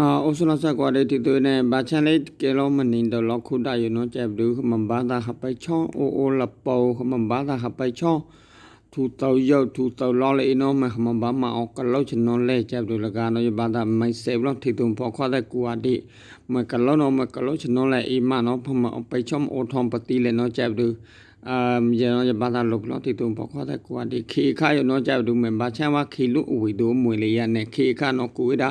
အာအိုဆလာဆာကွာတဲ့တီတိုနဲ့ဘာချန်လေးကဲလုံးမနင်းတော့လောက်ခုတာရနော်ကျပ်ဘူးခမဘာသာခပိုင်ချောင်းအိုအိုလပေါ်ခမဘာသာခပိုင်ချောင်းထူတောရောက်ထူတောလောလေနော်မခမဘာမအောက် ကလောက်ချနော်လဲကျပ်ဘူးလကနော်ဘာသာမိုင်ဆေဘလောက်တီတုံပေါ်ခွာတဲ့ကွာဒီမကလောနော်မကလောချနော်လဲအီမနော်ဖမပိုင်ချောင်းအိုထုံပတိလဲနော်ကျပ်ဘူးအမ်ရနော်ဘာသာလုတ်လို့တီတုံပေါ်ခွာတဲ့ကွာဒီခေခါရနော်ကျပ်ဘူးမဘာချမ်းဝခေလူအဝီတို့မွေလေးရနဲ့ခေခါနော်ကိုဝေတာ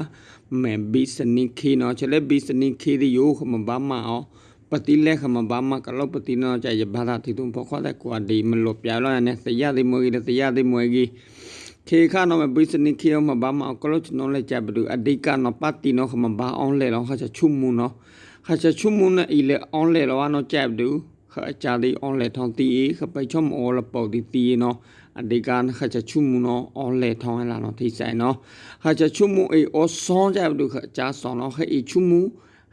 မဲဘီစနိခေနော်ချလေဘီစနိခေဒီယိုခမဘာမအောင်ပတိလက်ခမဘာမကလောပတိနော်ကြရဘာသာတီတုံပေါ်ခွာတဲ့ကွာဒီမလို့ပြလောနဲ့စရသည်မွေကြီးစရသည်မွေကြီးခေခါနော်မဘီစနိခေမဘာမအောင်ကလောချနော်လက်ကြဘဒူအဒိကနော်ပတိနော်ခမဘာအောင်လေလောခချချုံမူနော်ခချချုံမူနဲ့ဤလေအောင်လေလောနော်ကြဘဒူ ခအချာဒီအောင်လေထောင်းတီခပိုင်ချုံအော်လပေါ်ဒီတီနော်အဒီကန်ခချချုမှုနော်အော်လေထောင်းလာနော်ထိဆိုင်နော်ခချချုမှုအေအောဆောကြဘူးခချာဆောနော်ခေချုမှု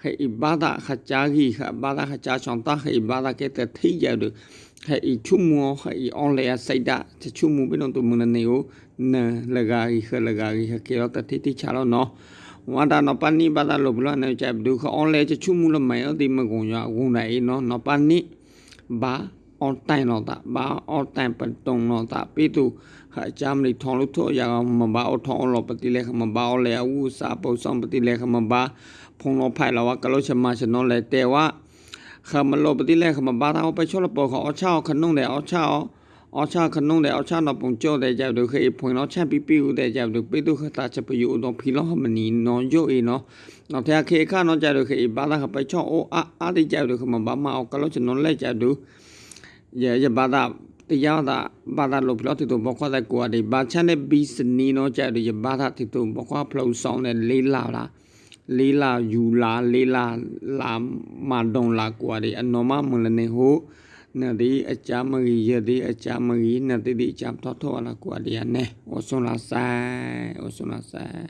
ခေအဘာဒခချာဂီခဘာဒခချာချောင်းတာခေဘာဒကေတထိကြဘူးခေချုမှုခေအော်လေစိုက်တာချချုမှုဘယ်တော့မနေကိုနလကာဂီခလကာဂီခကေတော့တတိတိချလို့နော်ဝါဒနပနိဘာဒလို့ဘလို့နေကြဘူးခအော်လေချချုမှုလမိုင်အဒီမကုံရဝုန်နိုင်နော်နပနိ ဘာအွန်တိုင်တော့တာဘာအွန်တိုင်ပတုံတော့တာပြီသူဟာချမ်းလီထောင်းလို့ထောရအောင်မဘာအထောင်းလို့ပတိလဲခမဘာလဲအဝူစာပုဆောင်ပတိလဲခမဘာဖုံတော့ဖိုင်လာကလို့ချမချနော်လဲတဲဝါခမလို့ပတိလဲခမဘာတော့ပချောလပေါ်ခအချောခနုံလဲအချော အချခနုံလေအချနော်ပုံကြောတဲ့ကြတဲ့ခေဖွင့်တော့ချက်ပြီးပြီးဦးတဲ့ကြတဲ့ပိတုခတာချက်ပယူတော့ဖီလောမနီနော်ယိုအေနော်နော်တဲ့ခေခနော်ကြတဲ့ခေဘာသာခပချောအိုအာအာတဲ့ကြတဲ့ခမဘာမအောကလို့ချနော်လေကြတဲ့ ye ye bada tiya da bada lo phlo ti to bokwa da kwa de ba chan de bi sni no cha de ye bada ti to bokwa phlo song de le la la le la yu la le la la ma dong la kwa de anoma mun le ne ho na di a cha ma gi ye di a cha ma gi na ti di cha tho tho la kwa de ne o son la sai o son la sai